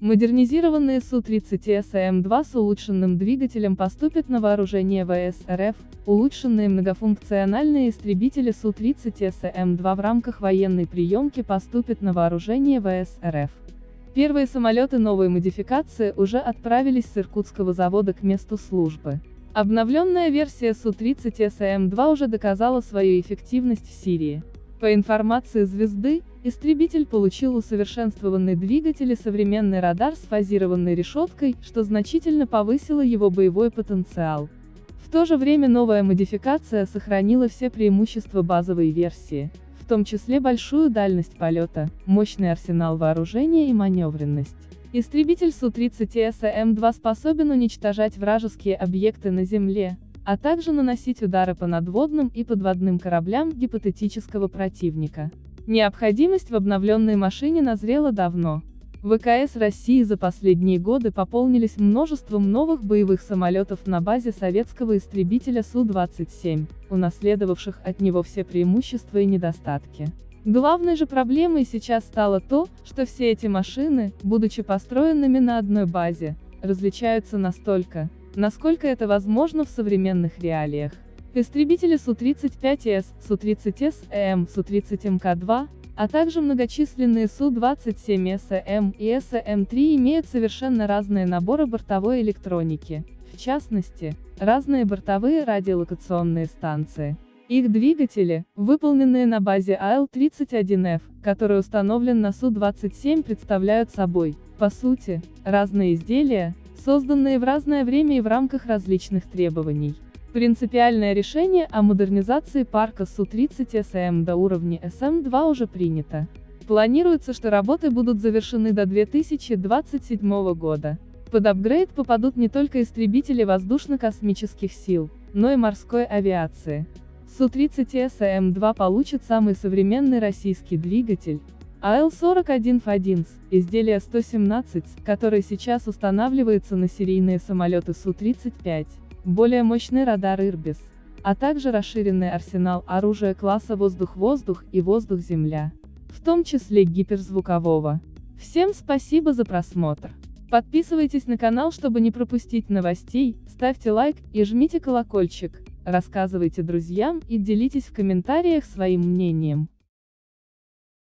Модернизированные Су-30 СМ-2 с улучшенным двигателем поступят на вооружение ВС РФ, улучшенные многофункциональные истребители Су-30 СМ-2 в рамках военной приемки поступят на вооружение ВС РФ. Первые самолеты новой модификации уже отправились с Иркутского завода к месту службы. Обновленная версия Су-30 СМ-2 уже доказала свою эффективность в Сирии. По информации «Звезды», истребитель получил усовершенствованный двигатель и современный радар с фазированной решеткой, что значительно повысило его боевой потенциал. В то же время новая модификация сохранила все преимущества базовой версии, в том числе большую дальность полета, мощный арсенал вооружения и маневренность. Истребитель Су-30 СМ-2 способен уничтожать вражеские объекты на Земле, а также наносить удары по надводным и подводным кораблям гипотетического противника. Необходимость в обновленной машине назрела давно. ВКС России за последние годы пополнились множеством новых боевых самолетов на базе советского истребителя Су-27, унаследовавших от него все преимущества и недостатки. Главной же проблемой сейчас стало то, что все эти машины, будучи построенными на одной базе, различаются настолько, насколько это возможно в современных реалиях. Истребители Су-35С, Су-30С-ЭМ, Су-30МК-2, а также многочисленные Су-27СМ и СМ-3 имеют совершенно разные наборы бортовой электроники, в частности, разные бортовые радиолокационные станции. Их двигатели, выполненные на базе АЛ-31Ф, который установлен на Су-27 представляют собой, по сути, разные изделия, созданные в разное время и в рамках различных требований. Принципиальное решение о модернизации парка Су-30 СМ до уровня СМ-2 уже принято. Планируется, что работы будут завершены до 2027 года. Под апгрейд попадут не только истребители воздушно-космических сил, но и морской авиации. Су-30 СМ-2 получит самый современный российский двигатель, АЛ-41 ФАДИНС, изделие 117, который сейчас устанавливается на серийные самолеты Су-35, более мощный радар Ирбис, а также расширенный арсенал оружия класса воздух-воздух и воздух-земля, в том числе гиперзвукового. Всем спасибо за просмотр. Подписывайтесь на канал, чтобы не пропустить новостей, ставьте лайк и жмите колокольчик, рассказывайте друзьям и делитесь в комментариях своим мнением.